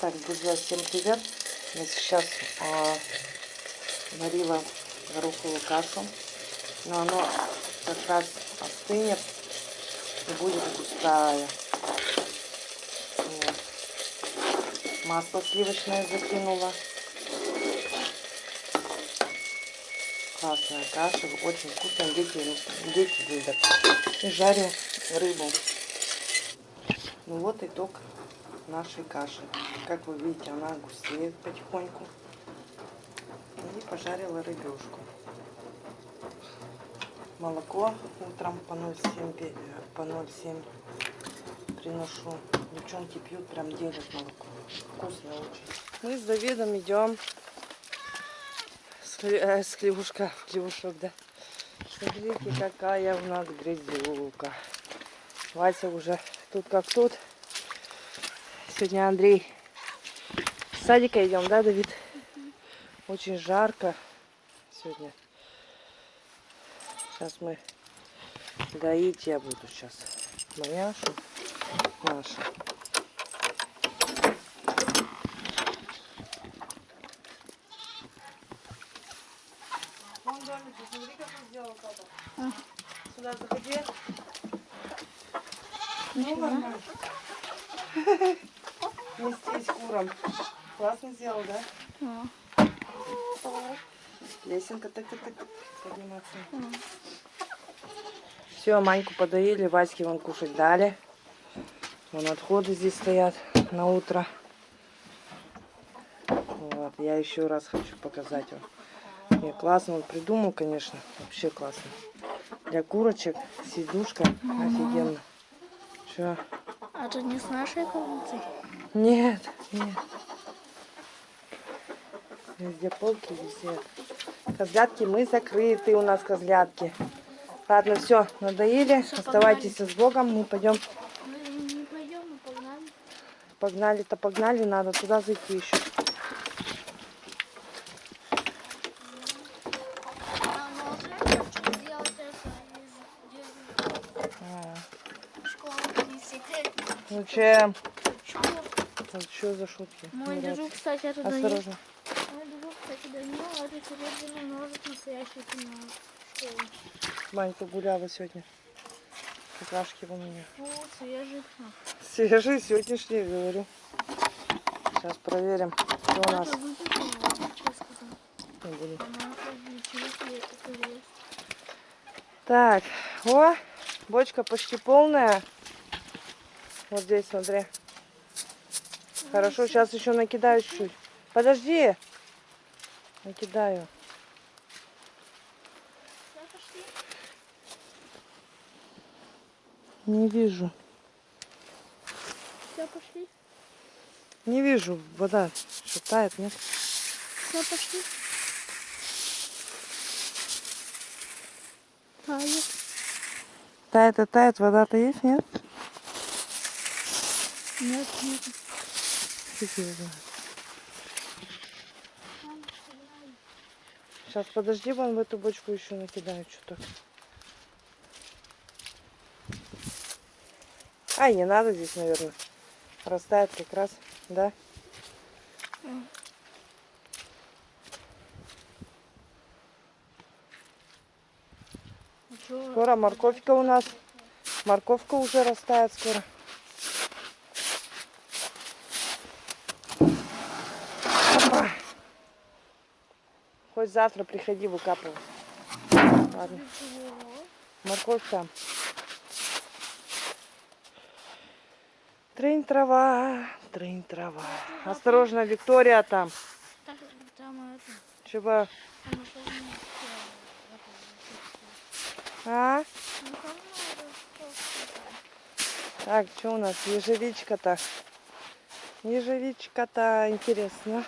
Так, друзья, всем привет! Я сейчас а, варила гороховую кашу, но оно как раз остынет и будет густая. Вот. Масло сливочное закинула. Классная каша, очень вкусная, дети, дети любят. И жарю рыбу. Ну вот итог нашей каши. Как вы видите, она густеет потихоньку. И пожарила рыбешку. Молоко утром по 0,7 по 0,7 приношу. Девчонки пьют, прям делят молоко. Вкусно очень. Мы с Давидом идем с, э, с да. Смотрите, какая у нас грязюка. Вася уже тут как тут. Сегодня Андрей с садика идем, да, Давид? Очень жарко сегодня. Сейчас мы доить я буду сейчас. Маняшу нашу. Вон домик, посмотри, как он сделал папа. Сюда заходи. Ну, Нестись куром. Классно сделал, да? Лесенка так так так подниматься. Все, Маньку подоили, Ваське вон кушать дали. Вон отходы здесь стоят на утро. Вот, я еще раз хочу показать вам. Не, классно он придумал, конечно. Вообще классно. Для курочек сидушка офигенно. Что? А это не с нашей комнаты? Нет, нет. Везде полки, везде. Козлятки мы закрыты у нас козлятки. Ладно, все, надоели. Всё, Оставайтесь с Богом. Мы пойдем. Мы не пойдем, мы погнали. Погнали-то погнали, надо туда зайти еще. А можно сделать это? Что за шутки? Мой Не держу, нравится. кстати, это. Осторожно. Мой держу, кстати, Данил, это серебряный ножик настоящий на школу. Манька гуляла сегодня. Какашки у меня. Фу, свежий. Свежий сегодняшний, говорю. Сейчас проверим, что у нас. Не буду. Так, о, бочка почти полная. Вот здесь, смотри. Хорошо, сейчас еще накидаю чуть-чуть. Подожди. Накидаю. Не вижу. Все, пошли. Не вижу. Вода шатает, нет? Все, пошли. Тает. Тает и тает. Вода-то есть, нет? Нет, нет. Фиг его знает. Сейчас подожди, вон в эту бочку еще накидаю что-то. Ай, не надо здесь, наверное. Растает как раз, да? А? Скоро морковка у нас. Морковка уже растает скоро. Хоть завтра приходи выкапывай. Ладно. Морковь там. Трынь трава, трынь трава. Осторожно, Виктория там. Чего? А? Так, что у нас? Ежевичка-то. Ежевичка-то интересно.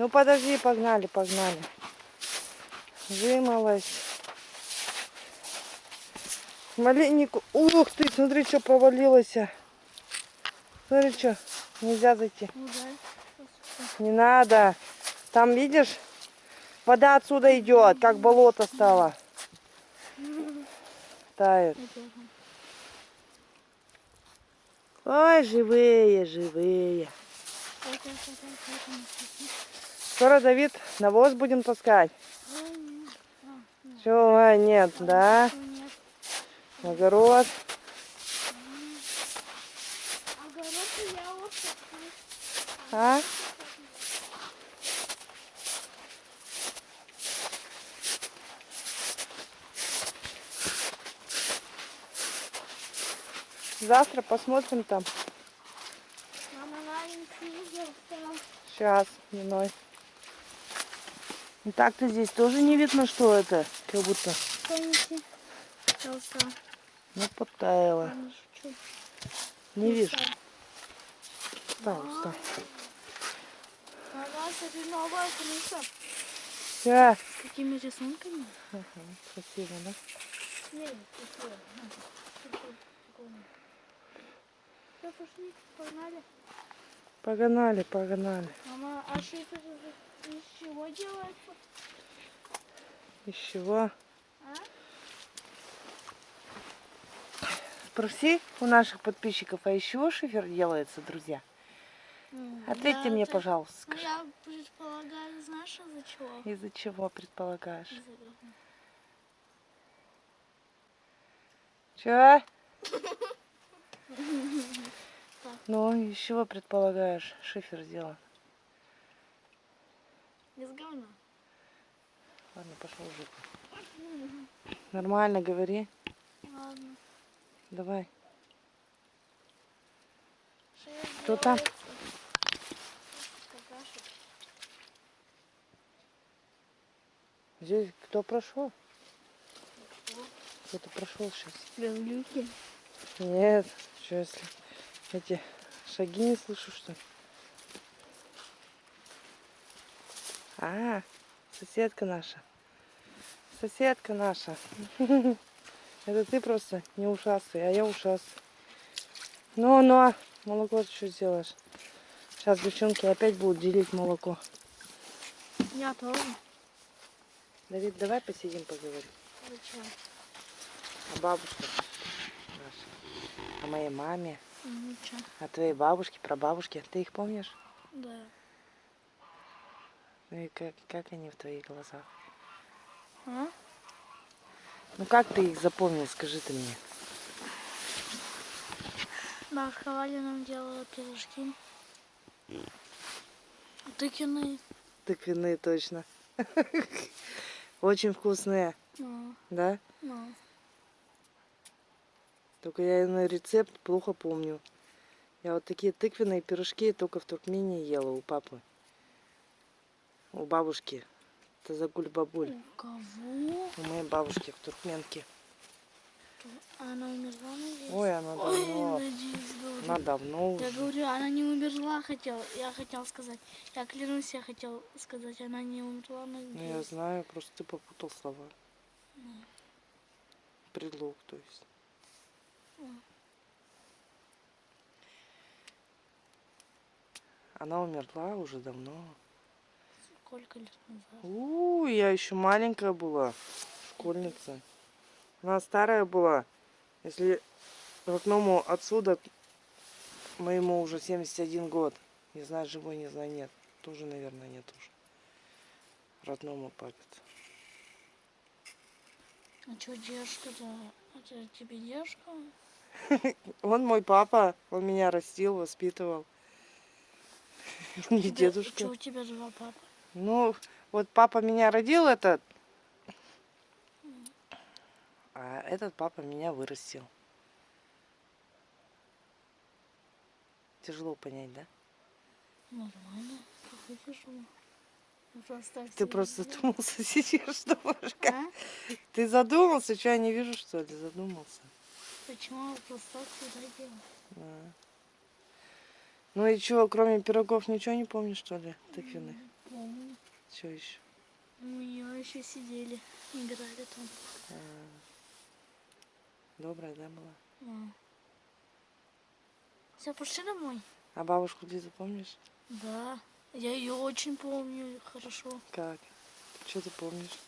Ну подожди, погнали, погнали. Вымылась. Маленнику. Ух ты, смотри, что провалилось. Смотри, что. Нельзя зайти. Ну. Не надо. Там, видишь, вода отсюда идет, как болото стало. Тает. Ой, живые, живые. Скоро, Давид, навоз будем таскать. Чего, а, нет, да? Огород. А? Завтра посмотрим там. Сейчас, миной. И так-то здесь тоже не видно, что это. Как будто, Помните? Ну, подтаяло. Я не. Не вижу. Новая крыша. Все. Какими рисунками? Красиво, да? Нет, такое. Все, пошли, погнали. Погнали, погнали. Мама, а шифер из чего делается? Из чего? А? Спроси у наших подписчиков, а из чего шифер делается, друзья? Ответьте Да, мне, это- пожалуйста. Скажи. я предполагаю, знаешь, из-за чего? Из-за чего предполагаешь? Из-за говна. Ну, из чего предполагаешь шифер сделан? Из говна. Ладно, пошел уже. Нормально говори. Ладно. Давай. Что Кто там? Здесь кто прошел? Кто-то прошел сейчас. Говнюки. Нет, что если эти шаги не слышу, что ли? А, соседка наша. Соседка наша. Это ты просто не ушастый, а я ушастый. Ну, ну, молоко ты что сделаешь? Сейчас девчонки опять будут делить молоко. Я тоже. Давид, давай посидим, поговорим. Зачем? О бабушке нашей, о моей маме, Ничего. о твоей бабушке, прабабушке. Ты их помнишь? Да. Ну и как, как они в твоих глазах? А? Ну как ты их запомнил, скажи ты мне. Бабушка Валя нам делала пирожки. Тыкиные. Тыквенные точно. Очень вкусные, Ну, да? ну. Только я на рецепт плохо помню. Я вот такие тыквенные пирожки только в Туркмении ела у папы. У бабушки. Это загуль бабуль. У кого? У моей бабушки в Туркменке. А Она умерла, надеюсь? Ой, она Ой, давно. надеюсь, говорю. Она давно Я уже. говорю, она не умерла, хотел. Я хотел сказать. Я клянусь, я хотел сказать, она не умерла, Ну, я надеюсь. знаю, просто ты попутал слова. Предлог, то есть. Она умерла уже давно. Сколько лет назад? У, я еще маленькая была, школьница. Она старая была. Если родному отсюда, моему уже 71 год. Не знаю, живой, не знаю, нет. Тоже, наверное, нет уже. Родному папе. А что девушка-то? Это тебе девушка? Он мой папа, он меня растил, воспитывал. Не дедушка. Что у тебя два папы? Ну, вот папа меня родил этот, а этот папа меня вырастил. Тяжело понять, да? Нормально. Тяжело. Ты просто задумался, сидишь, думаешь, как? А? Ты задумался, что я не вижу, что ли? Задумался. Почему так всегда делаю? А. Ну и что, кроме пирогов ничего не помнишь, что ли, тыквенных? Помню. Что еще? Мы еще сидели, играли там. Добрая, да, была? Все, пошли домой? А бабушку Лизу помнишь? Да. Я ее очень помню хорошо. Как? Что ты помнишь?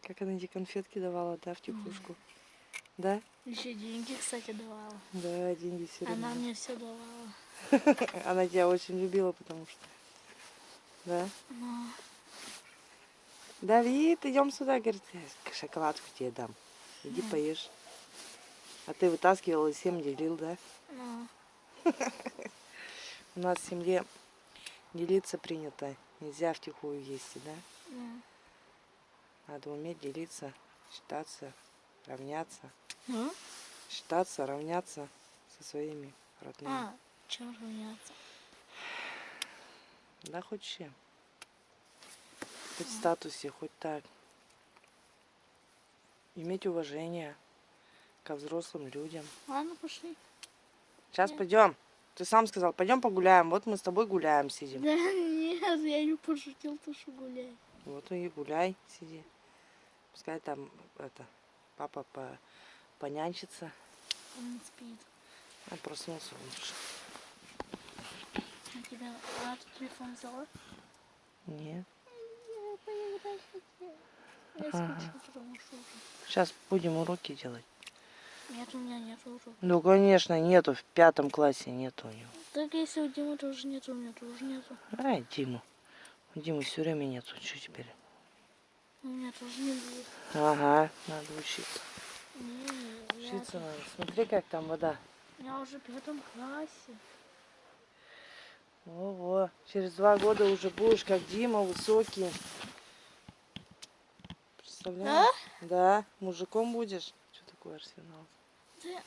Как она эти конфетки давала, да, в тихушку? Да? Еще деньги, кстати, давала. Да, деньги все Она равно. мне все давала. Она тебя очень любила, потому что... Да? Но Давид, идем сюда, говорит, «Я шоколадку тебе дам. Иди Мгм. поешь. А ты вытаскивал и всем делил, да? но У нас в семье делиться принято. Нельзя втихую есть, да? но Надо уметь делиться, считаться, равняться. Ну? Считаться, равняться со своими родными. А, чем равняться? Да хоть чем. Хоть в статусе, хоть так. Иметь уважение ко взрослым людям. Ладно, пошли. Сейчас Нет. пойдем. Ты сам сказал, пойдем погуляем. Вот мы с тобой гуляем, сидим. Да нет, я не пошутил, то что гуляй. Вот и гуляй, сиди. Пускай там это папа по, понянчится. Он спит. А проснулся лучше. А тебя, а ты телефон взяла? Нет. Я Ага. скучаю, потому что уже. Сейчас будем уроки делать. Нет, у меня нет уроков. Ну, конечно, нету. В пятом классе нету у него. Так если у Димы тоже нет, у меня тоже нету. Ай, Диму. У Димы все время нету. Что теперь? У меня тоже не будет. Ага, надо учиться. Не, я, Учиться надо. Смотри, как там вода. я уже в пятом классе. Ого, через два года уже будешь как Дима, высокий. Представляешь? Да, мужиком будешь. Что такое арсенал? Да.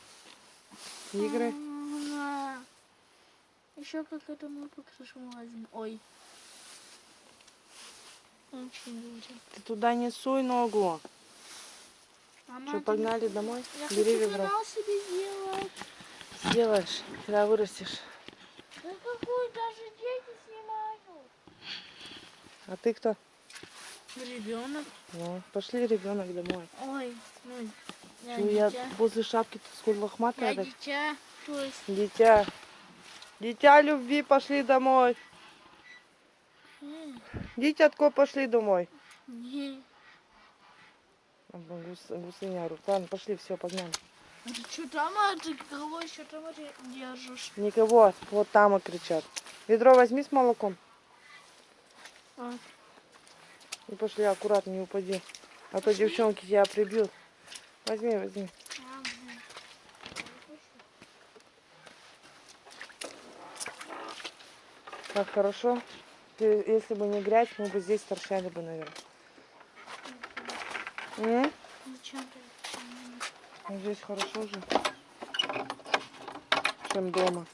Игры? Еще как это мы по крышу лазим. Ой. Ты туда не суй ногу. Мама, Что, ты- погнали домой? Я Бери хочу канал себе сделать. Сделаешь, когда вырастешь. Да какой даже дети снимают. А ты кто? Ребенок. Ну, пошли, ребенок, домой. Ой, ну, я Чё, я возле шапки тут сколь лохматая. Я так? дитя. То есть, Дитя. Дитя любви, пошли домой. э, Дитятко, пошли домой. не. Гус- Гусыня. Ладно, пошли, все, погнали. А ты что там, а ты кого еще там держишь? Никого, вот там и кричат. Ведро возьми с молоком А, и пошли аккуратно, не упади. А то девчонки тебя прибьют. Возьми, возьми. Как хорошо. Если бы не грязь, мы бы здесь торчали бы, наверное. Ну, Здесь хорошо же, чем дома.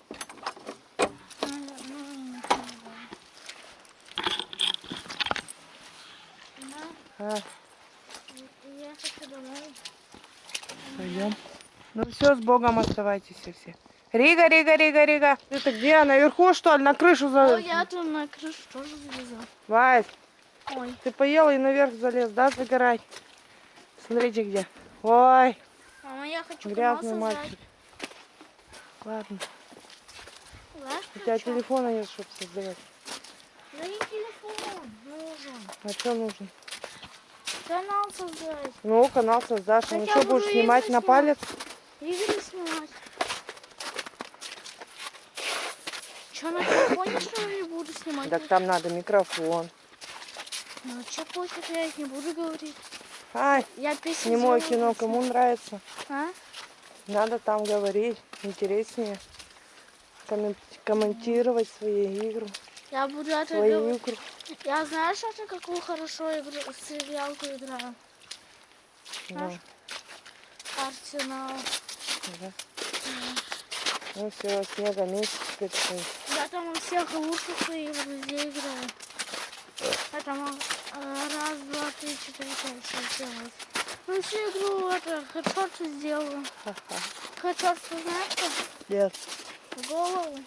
А, пойдем. Ну все, с Богом оставайтесь все. Рига, Рига, Рига, Рига. Ты-то где? Наверху, что ли? На крышу за... О, я там на крышу тоже залезла. Вась, Ой, ты поел и наверх залез, да, загорай? Смотрите где. Ой, мама, я хочу грязный мальчик. Ладно. Знаешь, у тебя хочу? телефона нет, чтобы создавать. Да не телефон нужен. А что нужно? Канал создать. Ну, канал создашь. Ну Хотя что, будешь снимать игры на снимать. палец? Игры снимать. Че, на телефоне что ли буду снимать? Так там надо микрофон. Ну, че пофиг, я их не буду говорить. Ай, Я песню снимое сделаю, кино, кому нравится? А? Надо там говорить, интереснее. Коммен- комментировать свои игры, Я буду это свои говорить. игры. Я знаешь, это какую хорошо игру, сериалку играю? Да? Арсенал. да. Ну все, снега месяц теперь стоит. Я там у всех лучших своих друзей играю. Там э, раз, два, три, четыре, пять, шесть, семь. Ну всю игру это хедшот сделаю. Ха-ха. Хедшот, ты знаешь что? Нет. В голову.